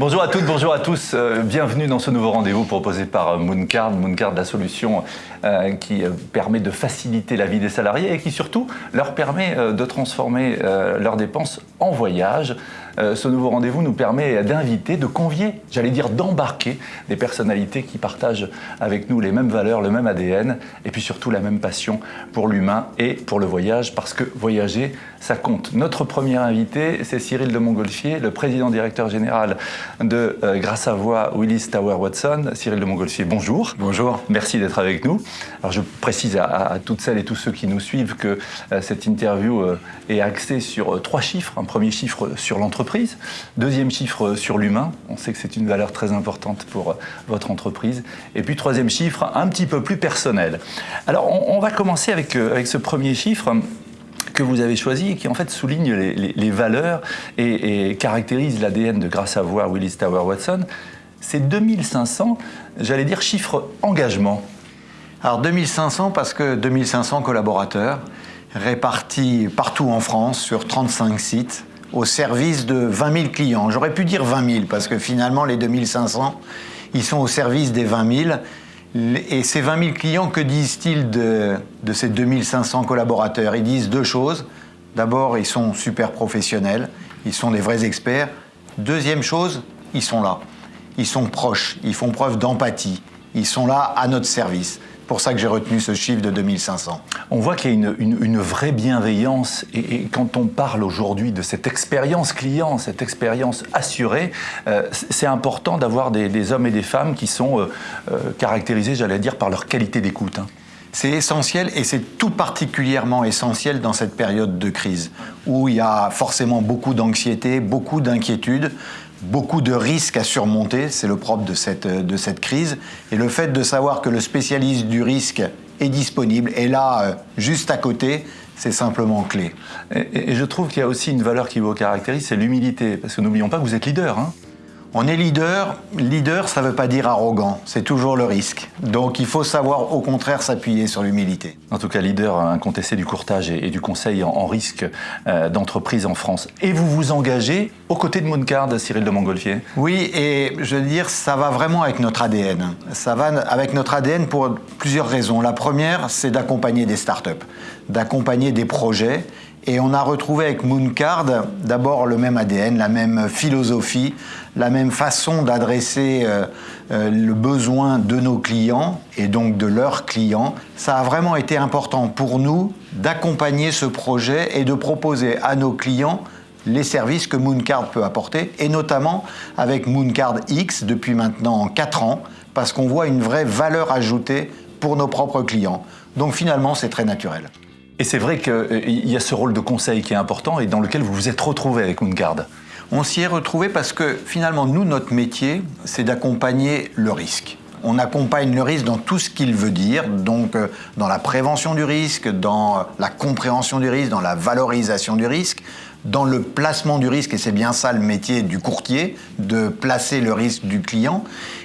Bonjour à toutes, bonjour à tous. Euh, bienvenue dans ce nouveau rendez-vous proposé par Mooncard. Mooncard, la solution euh, qui euh, permet de faciliter la vie des salariés et qui surtout leur permet de transformer leurs dépenses en voyage. Ce nouveau rendez-vous nous permet d'inviter, de convier, j'allais dire d'embarquer des personnalités qui partagent avec nous les mêmes valeurs, le même ADN et puis surtout la même passion pour l'humain et pour le voyage parce que voyager, ça compte. Notre premier invité, c'est Cyril de Montgolfier, le président directeur général de euh, Grâce à Voix Willis Tower Watson. Cyril de Montgolfier, bonjour. Bonjour. Merci d'être avec nous. Alors je précise à, toutes celles et tous ceux qui nous suivent que euh, cette interview euh, est axée sur trois chiffres. Un premier chiffre sur l'entreprise, deuxième chiffre sur l'humain. On sait que c'est une valeur très importante pour votre entreprise. Et puis troisième chiffre, un petit peu plus personnel. Alors on, va commencer avec, avec ce premier chiffre que vous avez choisi et qui en fait souligne les, valeurs et, caractérise l'ADN de Grâce à Voir Willis Tower Watson, c'est 2500, j'allais dire chiffre engagement. Alors 2500 parce que 2500 collaborateurs répartis partout en France sur 35 sites au service de 20 000 clients. J'aurais pu dire 20 000 parce que finalement les 2500, ils sont au service des 20 000 et ces 20 000 clients, que disent-ils de, de, ces 2500 collaborateurs? Ils disent deux choses. D'abord, ils sont super professionnels, ils sont des vrais experts. Deuxième chose, ils sont là. Ils sont proches, ils font preuve d'empathie, ils sont là à notre service pour ça que j'ai retenu ce chiffre de 2500. On voit qu'il y a une, vraie bienveillance et, quand on parle aujourd'hui de cette expérience client, cette expérience assurée, euh, c'est important d'avoir des, hommes et des femmes qui sont euh, euh, caractérisés, j'allais dire, par leur qualité d'écoute. Hein. C'est essentiel et c'est tout particulièrement essentiel dans cette période de crise où il y a forcément beaucoup d'anxiété, beaucoup d'inquiétude beaucoup de risques à surmonter, c'est le propre de cette, de cette crise. Et le fait de savoir que le spécialiste du risque est disponible, est là, euh, juste à côté, c'est simplement clé. Et, je trouve qu'il y a aussi une valeur qui vous caractérise, c'est l'humilité. Parce que n'oublions pas que vous êtes leader. Hein on est leader. Leader, ça ne veut pas dire arrogant. C'est toujours le risque. Donc il faut savoir au contraire s'appuyer sur l'humilité. En tout cas, leader incontesté du courtage et, du conseil en, risque euh, d'entreprise en France. Et vous vous engagez aux côtés de Mooncard, Cyril de Montgolfier? Oui, et je veux dire, ça va vraiment avec notre ADN. Ça va avec notre ADN pour plusieurs raisons. La première, c'est d'accompagner des startups, d'accompagner des projets et on a retrouvé avec Mooncard d'abord le même ADN, la même philosophie, la même façon d'adresser euh, euh, le besoin de nos clients et donc de leurs clients. Ça a vraiment été important pour nous d'accompagner ce projet et de proposer à nos clients les services que Mooncard peut apporter, et notamment avec Mooncard X depuis maintenant 4 ans, parce qu'on voit une vraie valeur ajoutée pour nos propres clients. Donc finalement, c'est très naturel. Et c'est vrai qu'il euh, y a ce rôle de conseil qui est important et dans lequel vous vous êtes retrouvé avec Moongard. On s'y est retrouvé parce que finalement, nous, notre métier, c'est d'accompagner le risque. On accompagne le risque dans tout ce qu'il veut dire, donc euh, dans la prévention du risque, dans la compréhension du risque, dans la valorisation du risque, dans le placement du risque, et c'est bien ça le métier du courtier, de placer le risque du client,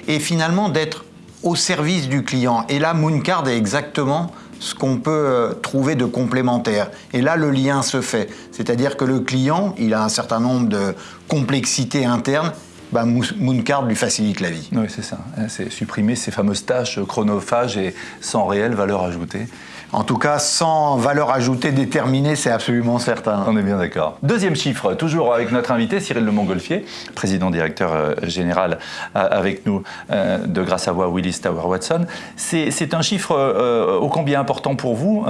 et finalement d'être au service du client. Et là, Mooncard est exactement ce qu'on peut euh, trouver de complémentaire. Et là, le lien se fait. C'est-à-dire que le client, il a un certain nombre de complexités internes bah, Mooncard lui facilite la vie. Oui, c'est ça. C'est supprimer ces fameuses tâches chronophages et sans réelle valeur ajoutée. En tout cas, sans valeur ajoutée déterminée, c'est absolument certain. On est bien d'accord. Deuxième chiffre, toujours avec notre invité Cyril Le Montgolfier, président directeur euh, général euh, avec nous euh, de Grâce à Voix Willis Tower Watson. C'est un chiffre ô combien important pour vous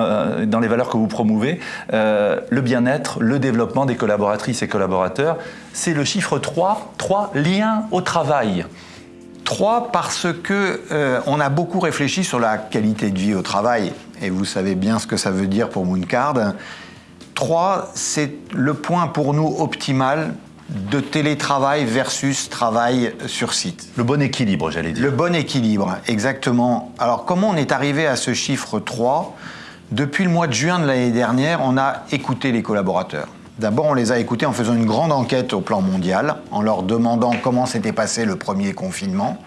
dans les valeurs que vous promouvez, le bien-être, le développement des collaboratrices et collaborateurs. C'est le chiffre 3, 3 liens au travail. 3 parce que on a beaucoup réfléchi sur la qualité de vie au travail et vous savez bien ce que ça veut dire pour Mooncard. Trois, c'est le point pour nous optimal de télétravail versus travail sur site. Le bon équilibre, j'allais dire. Le bon équilibre, exactement. Alors comment on est arrivé à ce chiffre 3 Depuis le mois de juin de l'année dernière, on a écouté les collaborateurs. D'abord, on les a écoutés en faisant une grande enquête au plan mondial, en leur demandant comment s'était passé le premier confinement,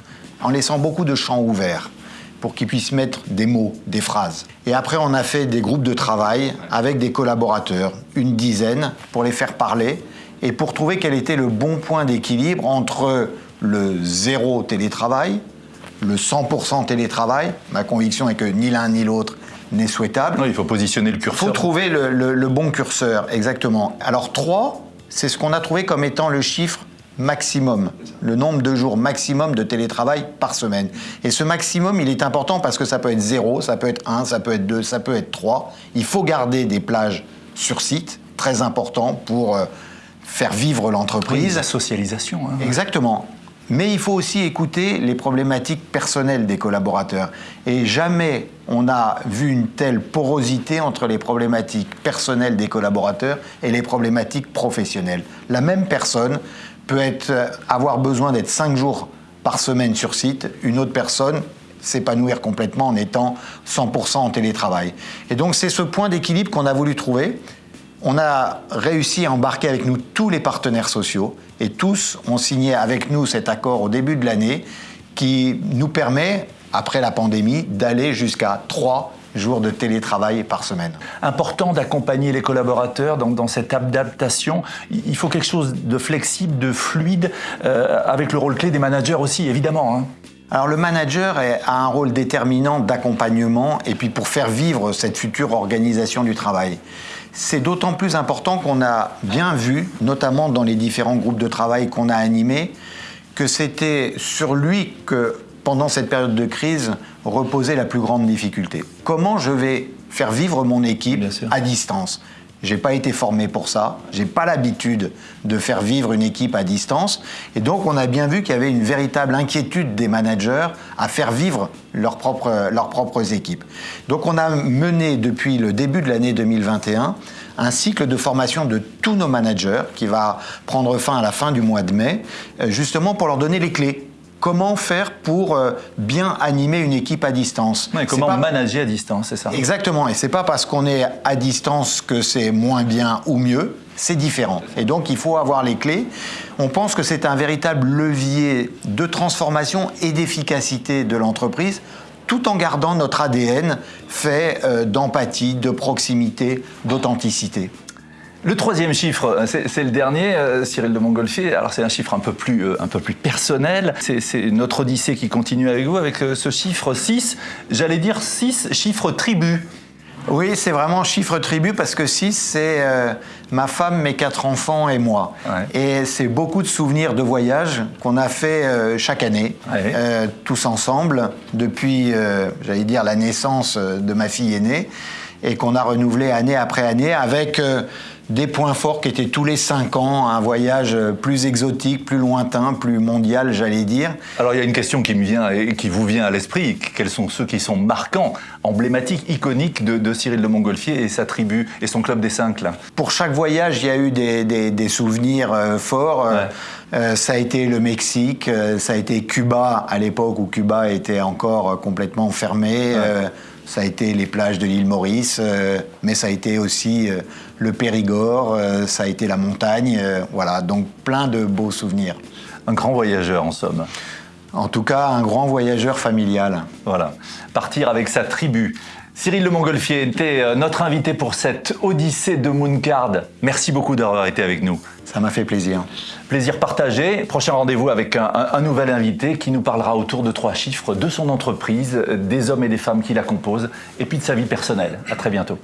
en laissant beaucoup de champs ouverts pour qu'ils puissent mettre des mots, des phrases. Et après, on a fait des groupes de travail avec des collaborateurs, une dizaine, pour les faire parler et pour trouver quel était le bon point d'équilibre entre le zéro télétravail, le 100% télétravail. Ma conviction est que ni l'un ni l'autre n'est souhaitable. il faut positionner le Il curseur. faut trouver le, le- le bon curseur, exactement. Alors 3, c'est ce qu'on a trouvé comme étant le chiffre maximum, le nombre de jours maximum de télétravail par semaine. Et ce maximum, il est important parce que ça peut être 0, ça peut être 1, ça peut être 2, ça peut être 3. Il faut garder des plages sur site, très important pour euh, faire vivre l'entreprise. la socialisation. hein. Exactement. Mais il faut aussi écouter les problématiques personnelles des collaborateurs. Et jamais on a vu une telle porosité entre les problématiques personnelles des collaborateurs et les problématiques professionnelles. La même personne peut être, euh, avoir besoin d'être cinq jours par semaine sur site, une autre personne s'épanouir complètement en étant 100% en télétravail. Et donc c'est ce point d'équilibre qu'on a voulu trouver. On a réussi à embarquer avec nous tous les partenaires sociaux et tous ont signé avec nous cet accord au début de l'année qui nous permet, après la pandémie, d'aller jusqu'à trois jours de télétravail par semaine. Important d'accompagner les collaborateurs dans, dans cette adaptation. Il faut quelque chose de flexible, de fluide, euh, avec le rôle clé des managers aussi, évidemment. hein. Alors le manager a un rôle déterminant d'accompagnement et puis pour faire vivre cette future organisation du travail. C'est d'autant plus important qu'on a bien vu, notamment dans les différents groupes de travail qu'on a animés, que c'était sur lui que, pendant cette période de crise, reposait la plus grande difficulté. Comment je vais faire vivre mon équipe à distance? J'ai pas été formé pour ça, j'ai pas l'habitude de faire vivre une équipe à distance, et donc on a bien vu qu'il y avait une véritable inquiétude des managers à faire vivre leurs propres, leurs propres équipes. Donc on a mené depuis le début de l'année 2021 un cycle de formation de tous nos managers qui va prendre fin à la fin du mois de mai, euh, justement pour leur donner les clés. Comment faire pour euh, bien animer une équipe à distance Ouais, comment pas- manager à distance, c'est ça Exactement, et c'est pas parce qu'on est à distance que c'est moins bien ou mieux, c'est différent. Et donc il faut avoir les clés. On pense que c'est un véritable levier de transformation et d'efficacité de l'entreprise tout en gardant notre ADN fait euh, d'empathie, de proximité, d'authenticité. Le troisième chiffre, euh, c'est le dernier, euh, Cyril de Montgolfier. Alors c'est un chiffre un peu plus, euh, un peu plus personnel. C'est notre odyssée qui continue avec vous, avec ce chiffre 6. J'allais dire 6, chiffre tribu. Oui, c'est vraiment chiffre tribu parce que 6, c'est euh, ma femme, mes quatre enfants et moi. Ouais. Et c'est beaucoup de souvenirs de voyages qu'on a fait euh, chaque année, Ouais. euh, tous ensemble, depuis, j'allais dire, la naissance de ma fille aînée, et qu'on a renouvelé année après année avec des points forts qui étaient tous les cinq ans, un voyage euh, plus exotique, plus lointain, plus mondial, j'allais dire. Alors il y a une question qui me vient et qui vous vient à l'esprit. Quels sont ceux qui sont marquants, emblématiques, iconiques de, de Cyril de Montgolfier et sa tribu et son club des cinq là? Pour chaque voyage, il y a eu des, des- des souvenirs euh, forts. Euh, Ouais. euh, ça a été le Mexique, euh, ça a été Cuba à l'époque où Cuba était encore complètement fermé. Ça a été les plages de l'île Maurice, euh, mais ça a été aussi euh, le Périgord, euh, ça a été la montagne. voilà, donc plein de beaux souvenirs. Un grand voyageur en somme. En tout cas, un grand voyageur familial. Voilà, partir avec sa tribu. Cyril Le Montgolfier était euh, notre invité pour cette Odyssée de Mooncard. Merci beaucoup d'avoir été avec nous. Ça m'a fait plaisir. Plaisir partagé. Prochain rendez-vous avec un, un- un nouvel invité qui nous parlera autour de trois chiffres de son entreprise, des hommes et des femmes qui la composent, et puis de sa vie personnelle. À très bientôt.